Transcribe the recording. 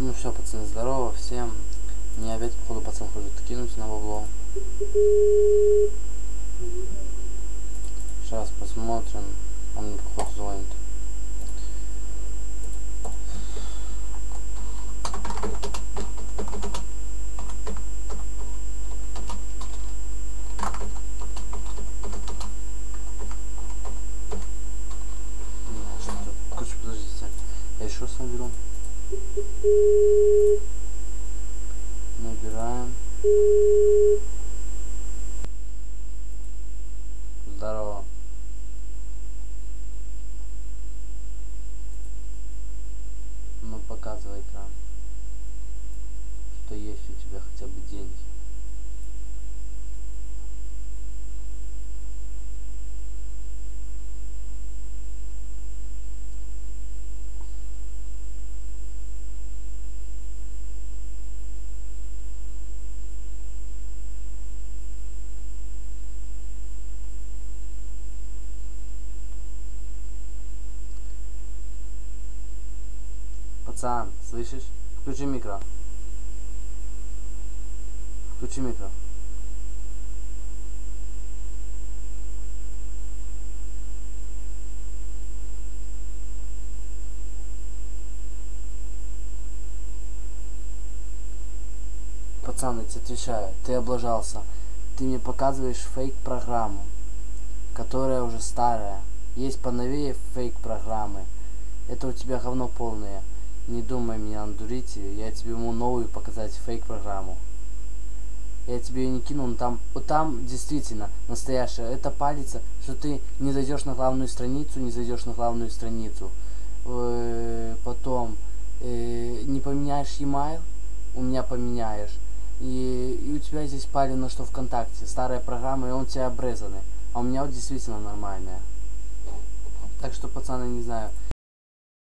Ну все, пацаны, здорово всем. Мне опять, походу, пацан хочет кинуть на бабло. Сейчас посмотрим. Он мне, походу, звонит. Что-то- Короче, подождите. Я еще раз. Набираем. Здорово. Ну, показывай экран. Что есть у тебя хотя бы Пацан, слышишь? Включи микро. Включи микро. Пацан, я тебе отвечаю, ты облажался. Ты мне показываешь фейк-программу, которая уже старая. Есть поновее фейк-программы. Это у тебя говно полное. Не думай меня надурить, я тебе ему новую показать фейк-программу. Я тебе ее не кинул, но там, вот там действительно настоящая. Это палится, что ты не зайдешь на главную страницу, не зайдешь на главную страницу. Э, Потом э, не поменяешь e-mail, у меня поменяешь. И, и у тебя здесь палено, что ВКонтакте, старая программа, и он тебя обрезанный. А у меня вот действительно нормальная. Так что, пацаны, не знаю.